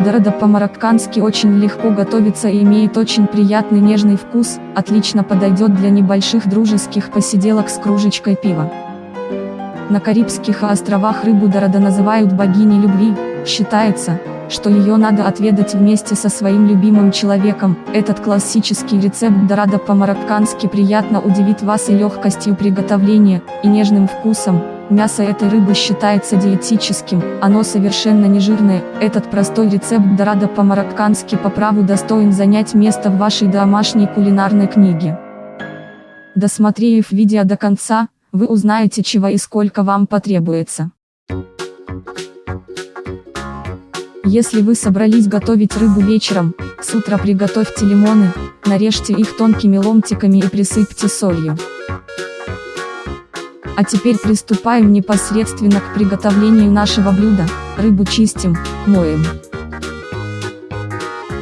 Дорада по-мароккански очень легко готовится и имеет очень приятный нежный вкус, отлично подойдет для небольших дружеских посиделок с кружечкой пива. На Карибских островах рыбу Дорада называют богиней любви, считается, что ее надо отведать вместе со своим любимым человеком. Этот классический рецепт Дорада по-мароккански приятно удивит вас и легкостью приготовления, и нежным вкусом, Мясо этой рыбы считается диетическим, оно совершенно не жирное, этот простой рецепт дорадо по-мароккански по праву достоин занять место в вашей домашней кулинарной книге. Досмотрев видео до конца, вы узнаете чего и сколько вам потребуется. Если вы собрались готовить рыбу вечером, с утра приготовьте лимоны, нарежьте их тонкими ломтиками и присыпьте солью. А теперь приступаем непосредственно к приготовлению нашего блюда, рыбу чистим, моем.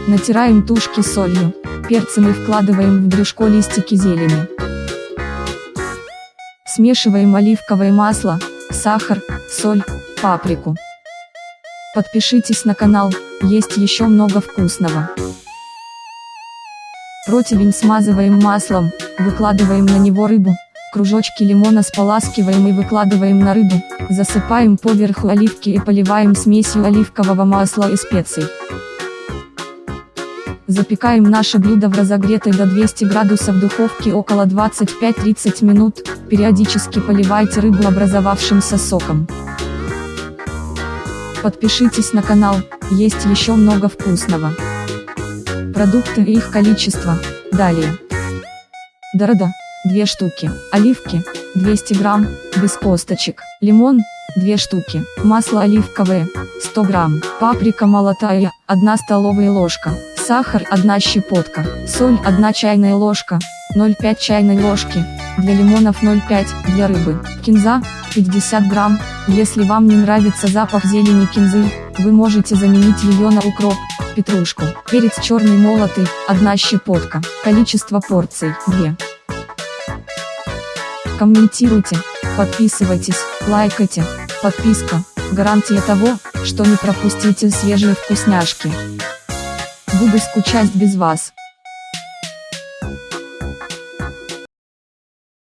Натираем тушки солью, перцем и вкладываем в брюшко листики зелени. Смешиваем оливковое масло, сахар, соль, паприку. Подпишитесь на канал, есть еще много вкусного. Противень смазываем маслом, выкладываем на него рыбу, Кружочки лимона споласкиваем и выкладываем на рыбу, засыпаем поверху оливки и поливаем смесью оливкового масла и специй. Запекаем наше блюдо в разогретой до 200 градусов духовке около 25-30 минут, периодически поливайте рыбу образовавшимся соком. Подпишитесь на канал, есть еще много вкусного. Продукты и их количество, далее. Дорода. 2 штуки, оливки, 200 грамм, без косточек, лимон, 2 штуки, масло оливковое, 100 грамм, паприка молотая, 1 столовая ложка, сахар 1 щепотка, соль 1 чайная ложка, 0,5 чайной ложки, для лимонов 0,5, для рыбы, кинза, 50 грамм, если вам не нравится запах зелени кинзы, вы можете заменить ее на укроп, петрушку, перец черный молотый, 1 щепотка, количество порций, 2 комментируйте, подписывайтесь, лайкайте, подписка, гарантия того, что не пропустите свежие вкусняшки. Буду скучать без вас.